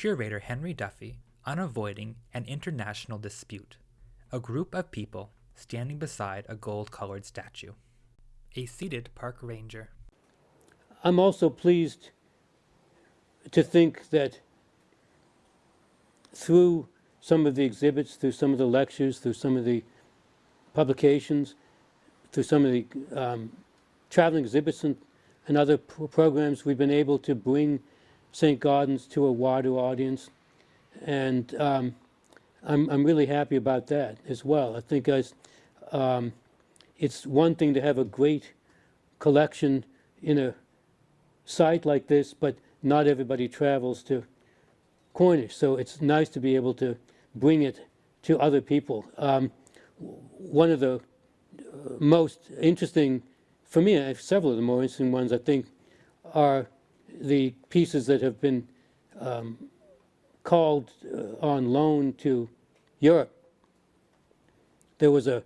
curator Henry Duffy on avoiding an international dispute. A group of people standing beside a gold colored statue. A seated park ranger. I'm also pleased to think that through some of the exhibits, through some of the lectures, through some of the publications, through some of the um, traveling exhibits and, and other pro programs, we've been able to bring St. Gaudens to a wider audience. And um, I'm, I'm really happy about that as well. I think um, it's one thing to have a great collection in a site like this, but not everybody travels to Cornish. So it's nice to be able to bring it to other people. Um, one of the uh, most interesting, for me, several of the more interesting ones, I think, are the pieces that have been um, called uh, on loan to Europe. There was a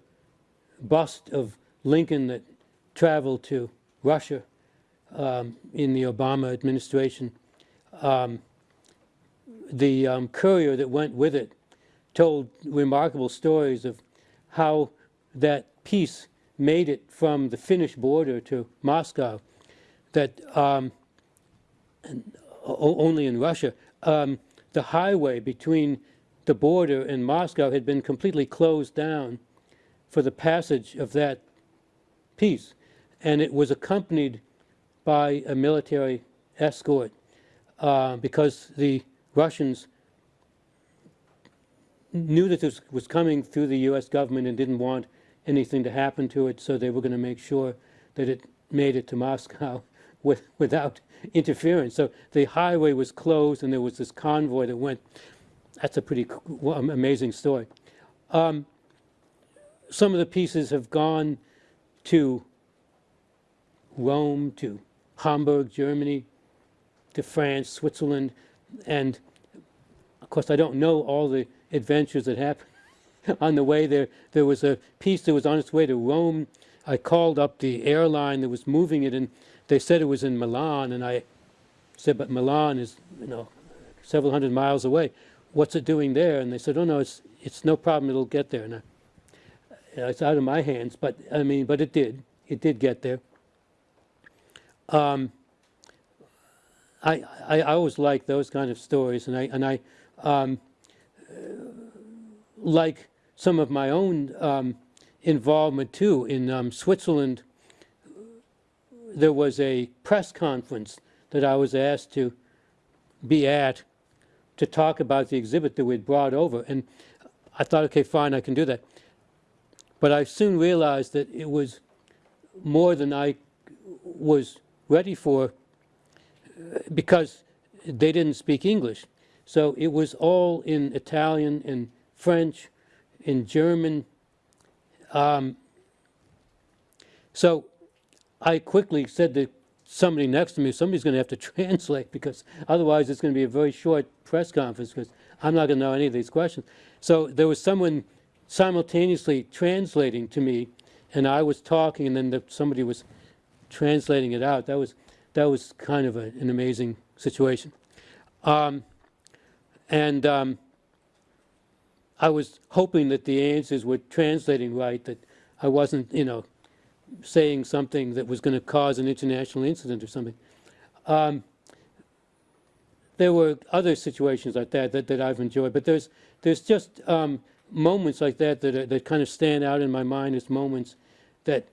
bust of Lincoln that traveled to Russia um, in the Obama administration. Um, the um, courier that went with it told remarkable stories of how that piece made it from the Finnish border to Moscow, that um, only in Russia, um, the highway between the border and Moscow had been completely closed down for the passage of that piece. And it was accompanied by a military escort uh, because the Russians knew that this was coming through the U.S. government and didn't want anything to happen to it, so they were going to make sure that it made it to Moscow with, without interference. So the highway was closed, and there was this convoy that went. That's a pretty amazing story. Um, some of the pieces have gone to Rome, to Hamburg, Germany, to France, Switzerland, and of course I don't know all the adventures that happened on the way there. There was a piece that was on its way to Rome. I called up the airline that was moving it, and they said it was in Milan, and I said, but Milan is, you know, several hundred miles away. What's it doing there? And they said, oh no, it's it's no problem. It'll get there. And I, it's out of my hands, but I mean, but it did. It did get there. Um, I, I, I always like those kind of stories, and I and I um, like some of my own um, involvement too. In um, Switzerland, there was a press conference that I was asked to be at to talk about the exhibit that we'd brought over, and I thought, okay, fine, I can do that. But I soon realized that it was more than I was ready for because they didn't speak English. So it was all in Italian and French, in German. Um, so I quickly said to somebody next to me, somebody's going to have to translate because otherwise it's going to be a very short press conference because I'm not going to know any of these questions. So there was someone simultaneously translating to me and I was talking and then the, somebody was translating it out. That was that was kind of a, an amazing situation. Um, and um, I was hoping that the answers were translating right, that I wasn't, you know, saying something that was going to cause an international incident or something. Um, there were other situations like that, that that I've enjoyed, but there's there's just um, moments like that that are, that kind of stand out in my mind as moments that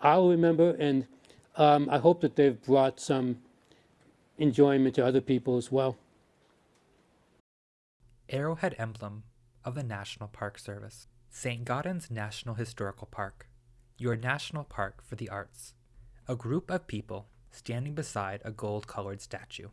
I'll remember and um, I hope that they've brought some enjoyment to other people as well. Arrowhead Emblem of the National Park Service. St. Gaudens National Historical Park, your national park for the arts. A group of people standing beside a gold colored statue.